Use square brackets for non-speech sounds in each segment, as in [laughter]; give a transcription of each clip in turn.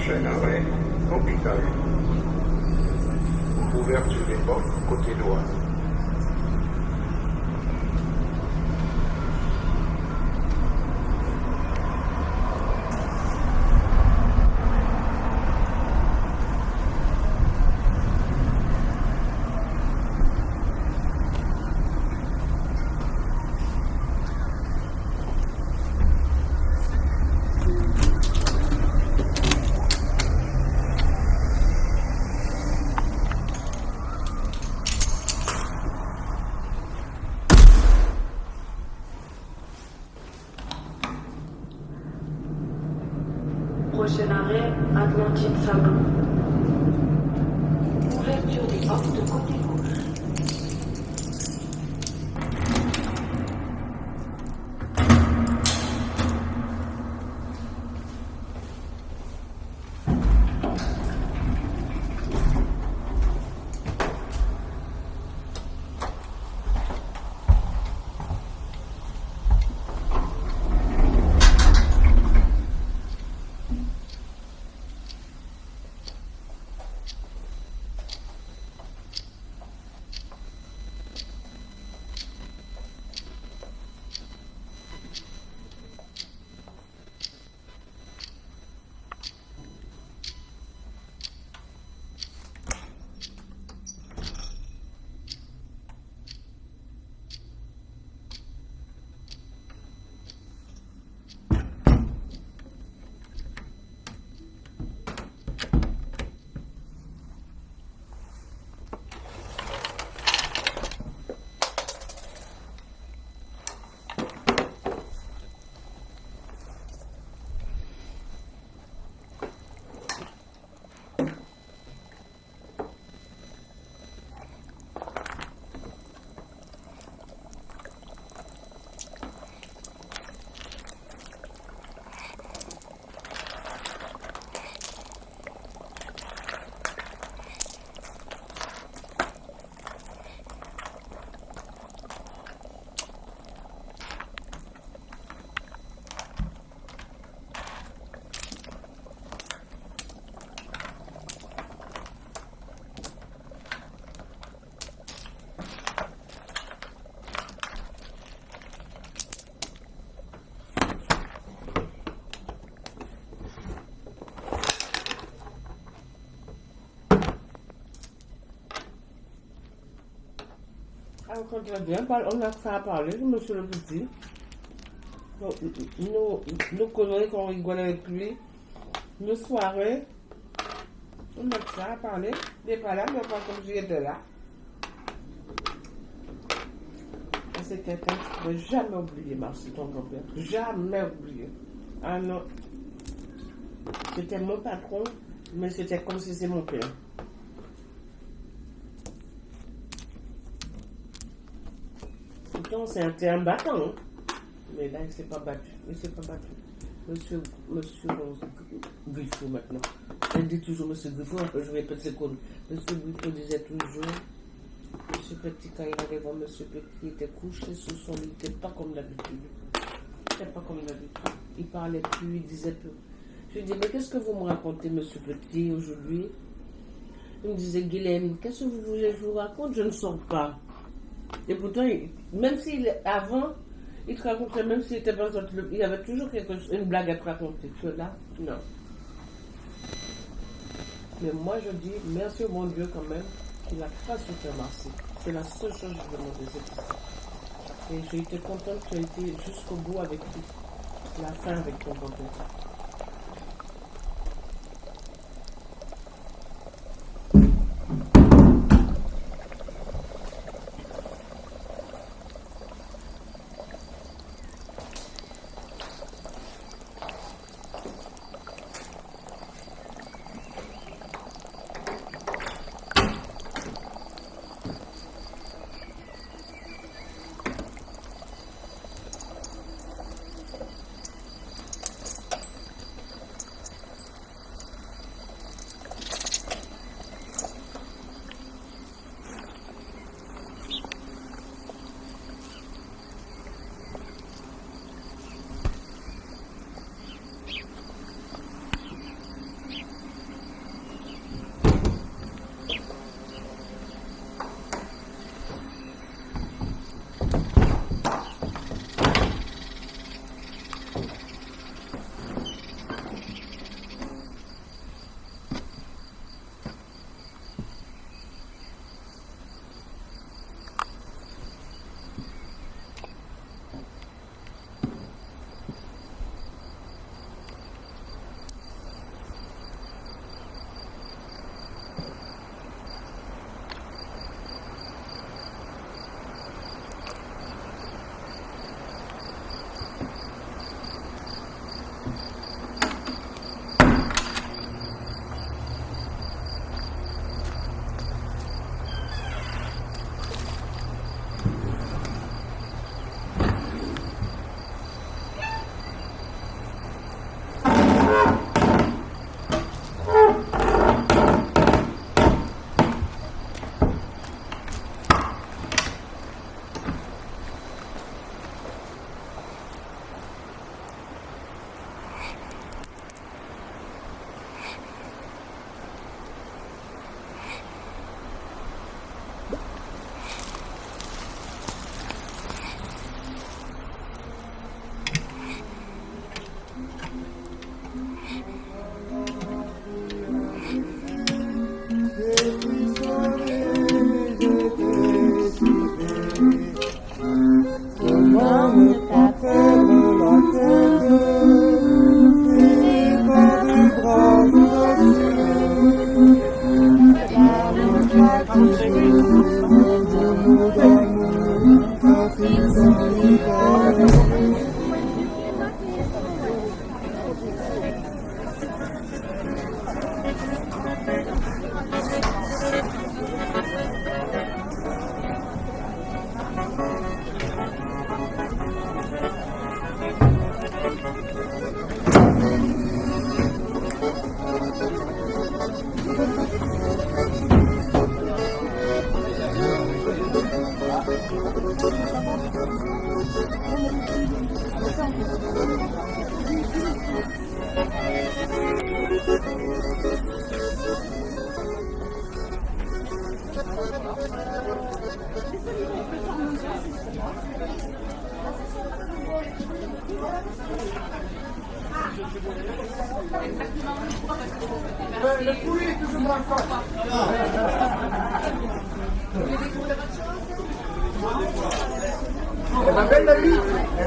Prochain arrêt, hôpital. Ouverture des portes, côté droit. Prochain arrêt, Atlantique Sablon. Ouverture des portes côté gauche. On a ça à parler, monsieur le petit. Donc, Nous, nous conneries qu'on rigole avec lui, nos soirées, on a ça à parler. Il n'est pas là, mais pas comme j'étais là. C'est quelqu'un qui ne peut jamais oublier Marcy, ton grand-père. Jamais oublier. Ah non. C'était mon patron, mais c'était comme si c'était mon père. C'est un, un battant. Mais là, il ne s'est pas battu. Il s'est pas battu. Monsieur, monsieur Griffo maintenant. Elle dit toujours Monsieur Griffo, je répète ce qu'on Monsieur Griffo disait toujours, Monsieur Petit, quand il allait voir Monsieur Petit, il était couché sous son lit, il n'était pas comme d'habitude. Il pas comme d'habitude. Il parlait plus, il disait plus. Je lui dis, mais qu'est-ce que vous me racontez, Monsieur Petit, aujourd'hui? Il me disait, Guilhem, qu'est-ce que vous voulez que je vous raconte? Je ne sors pas. Et pourtant, même s'il avant, il te racontait, même s'il était pas sorti, il avait toujours quelque une blague à te raconter. Que là, non. Mais moi, je dis merci au bon Dieu quand même qu'il n'a pas su Marcy. C'est la seule chose que je demandais, c'est. Et j'ai été contente que tu aies été jusqu'au bout avec lui. La fin avec ton grand-père.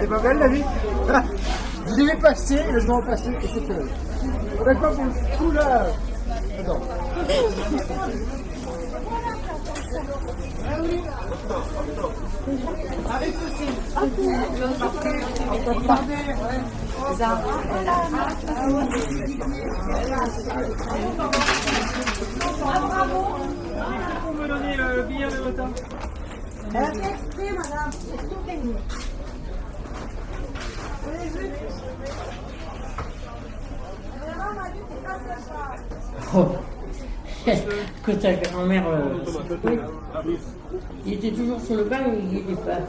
Vie Elle est pas belle la vie Je l'ai passé, je vais en passer et c'est. On n'a pas pour le coup là. Attends. Oh. [laughs] que ta grand-mère. euh, il était toujours sur le banc, il n'y était pas.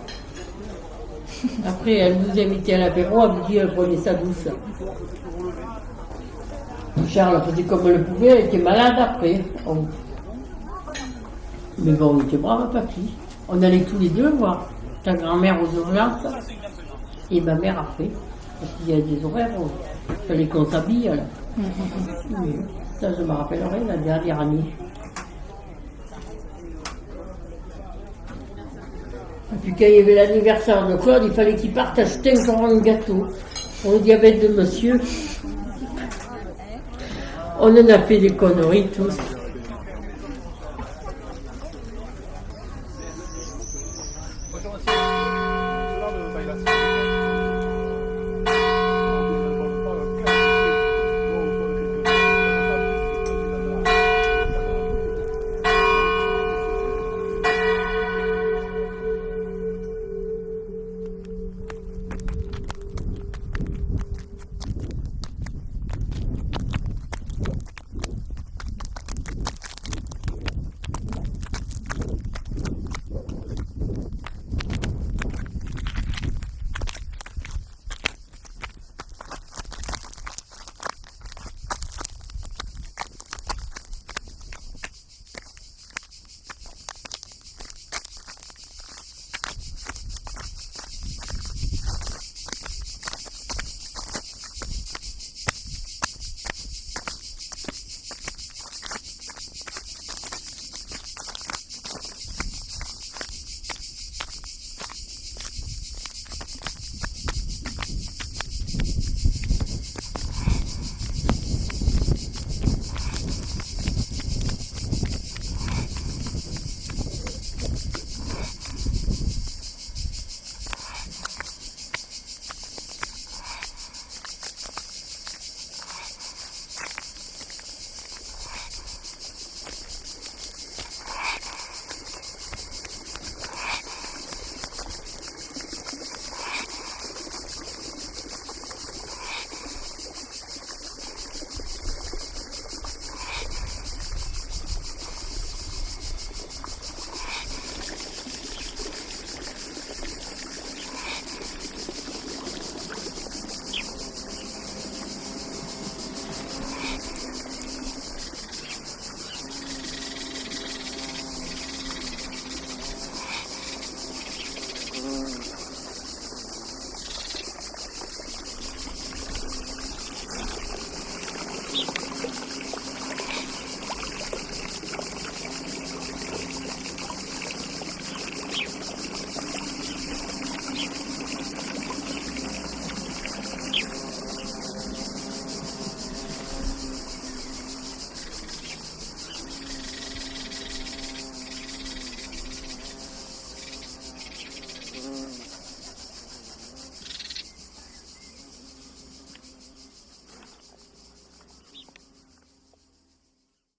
Après, elle nous invitait à l'apéro, elle me dit elle prenait sa douce. Charles faisait comme elle le pouvait, elle était malade après. Mais bon, on était braves papy. On allait tous les deux voir ta grand-mère aux urgences et ma mère après. Parce qu'il y a des horaires il fallait qu'on s'habille. Ça, je me rappellerai la dernière année. Et puis quand il y avait l'anniversaire de Claude, il fallait qu'il parte acheter encore un gâteau pour le diabète de monsieur. On en a fait des conneries tous.